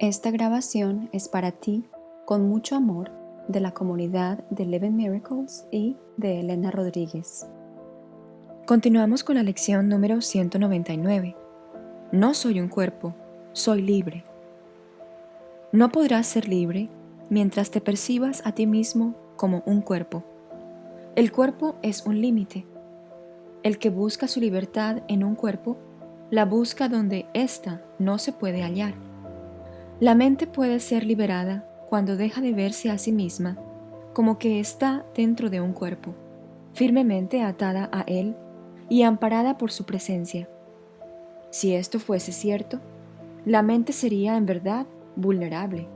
Esta grabación es para ti, con mucho amor, de la comunidad de Eleven Miracles y de Elena Rodríguez. Continuamos con la lección número 199. No soy un cuerpo, soy libre. No podrás ser libre mientras te percibas a ti mismo como un cuerpo. El cuerpo es un límite. El que busca su libertad en un cuerpo, la busca donde ésta no se puede hallar. La mente puede ser liberada cuando deja de verse a sí misma como que está dentro de un cuerpo, firmemente atada a él y amparada por su presencia. Si esto fuese cierto, la mente sería en verdad vulnerable.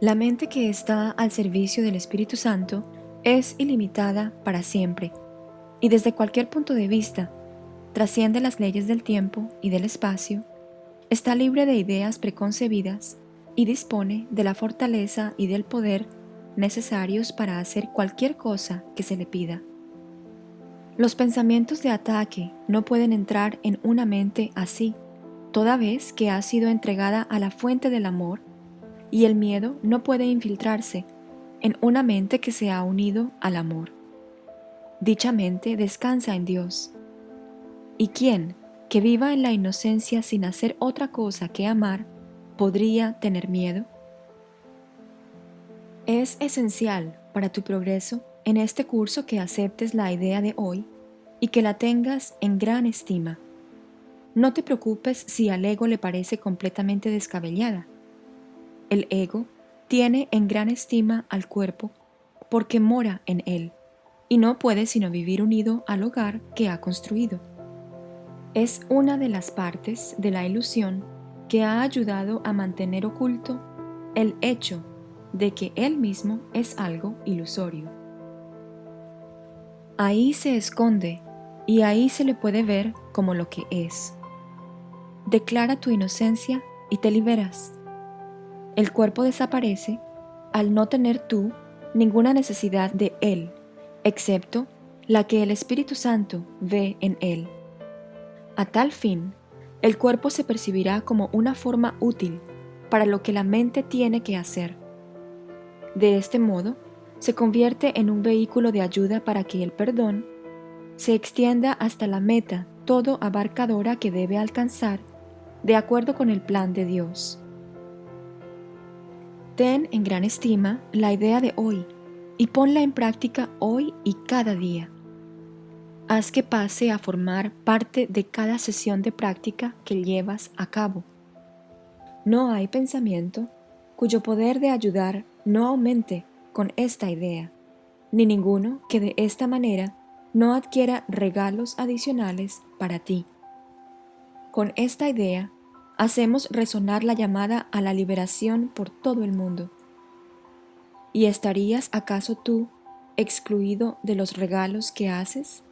La mente que está al servicio del Espíritu Santo es ilimitada para siempre y desde cualquier punto de vista trasciende las leyes del tiempo y del espacio, está libre de ideas preconcebidas y dispone de la fortaleza y del poder necesarios para hacer cualquier cosa que se le pida. Los pensamientos de ataque no pueden entrar en una mente así, toda vez que ha sido entregada a la fuente del amor, y el miedo no puede infiltrarse en una mente que se ha unido al amor. Dicha mente descansa en Dios. ¿Y quién, que viva en la inocencia sin hacer otra cosa que amar, podría tener miedo? Es esencial para tu progreso en este curso que aceptes la idea de hoy y que la tengas en gran estima. No te preocupes si al ego le parece completamente descabellada. El ego tiene en gran estima al cuerpo porque mora en él y no puede sino vivir unido al hogar que ha construido. Es una de las partes de la ilusión que ha ayudado a mantener oculto el hecho de que él mismo es algo ilusorio. Ahí se esconde y ahí se le puede ver como lo que es. Declara tu inocencia y te liberas. El cuerpo desaparece al no tener tú ninguna necesidad de él, excepto la que el Espíritu Santo ve en él. A tal fin, el cuerpo se percibirá como una forma útil para lo que la mente tiene que hacer. De este modo, se convierte en un vehículo de ayuda para que el perdón se extienda hasta la meta todo abarcadora que debe alcanzar de acuerdo con el plan de Dios. Ten en gran estima la idea de hoy y ponla en práctica hoy y cada día. Haz que pase a formar parte de cada sesión de práctica que llevas a cabo. No hay pensamiento cuyo poder de ayudar no aumente con esta idea, ni ninguno que de esta manera no adquiera regalos adicionales para ti. Con esta idea, hacemos resonar la llamada a la liberación por todo el mundo. ¿Y estarías acaso tú excluido de los regalos que haces?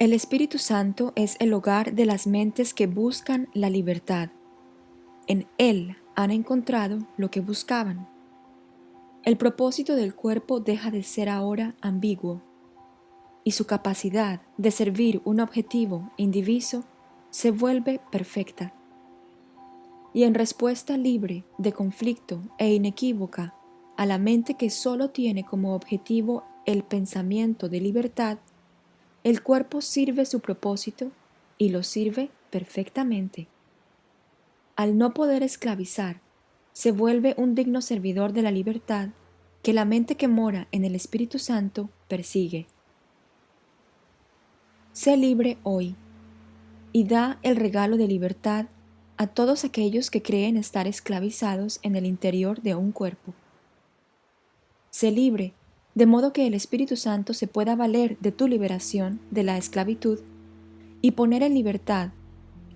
El Espíritu Santo es el hogar de las mentes que buscan la libertad. En Él han encontrado lo que buscaban. El propósito del cuerpo deja de ser ahora ambiguo y su capacidad de servir un objetivo indiviso se vuelve perfecta. Y en respuesta libre de conflicto e inequívoca a la mente que solo tiene como objetivo el pensamiento de libertad, el cuerpo sirve su propósito y lo sirve perfectamente. Al no poder esclavizar, se vuelve un digno servidor de la libertad que la mente que mora en el Espíritu Santo persigue. Sé libre hoy y da el regalo de libertad a todos aquellos que creen estar esclavizados en el interior de un cuerpo. Sé libre de modo que el Espíritu Santo se pueda valer de tu liberación de la esclavitud y poner en libertad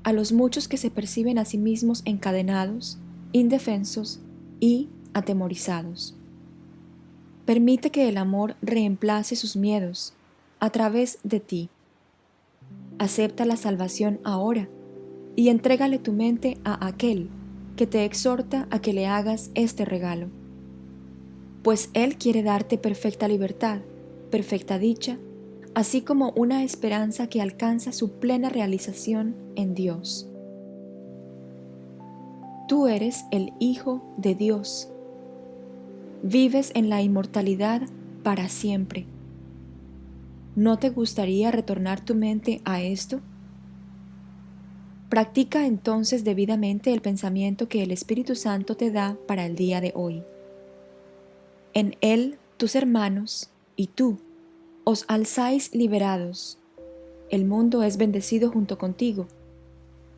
a los muchos que se perciben a sí mismos encadenados, indefensos y atemorizados. Permite que el amor reemplace sus miedos a través de ti. Acepta la salvación ahora y entrégale tu mente a aquel que te exhorta a que le hagas este regalo pues Él quiere darte perfecta libertad, perfecta dicha, así como una esperanza que alcanza su plena realización en Dios. tú eres el Hijo de Dios. Vives en la inmortalidad para siempre. ¿No te gustaría retornar tu mente a esto? Practica entonces debidamente el pensamiento que el Espíritu Santo te da para el día de hoy. En él tus hermanos y tú os alzáis liberados. El mundo es bendecido junto contigo.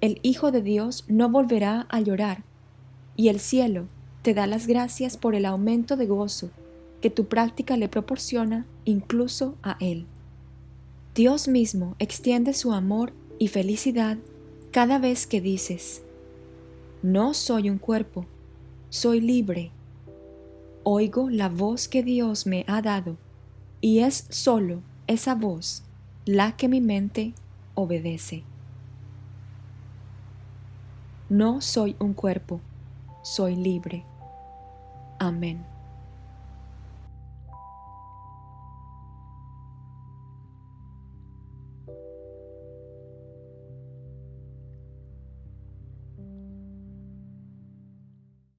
El Hijo de Dios no volverá a llorar, y el cielo te da las gracias por el aumento de gozo que tu práctica le proporciona incluso a Él. Dios mismo extiende su amor y felicidad cada vez que dices, no soy un cuerpo, soy libre. Oigo la voz que Dios me ha dado y es solo esa voz la que mi mente obedece. No soy un cuerpo, soy libre. Amén.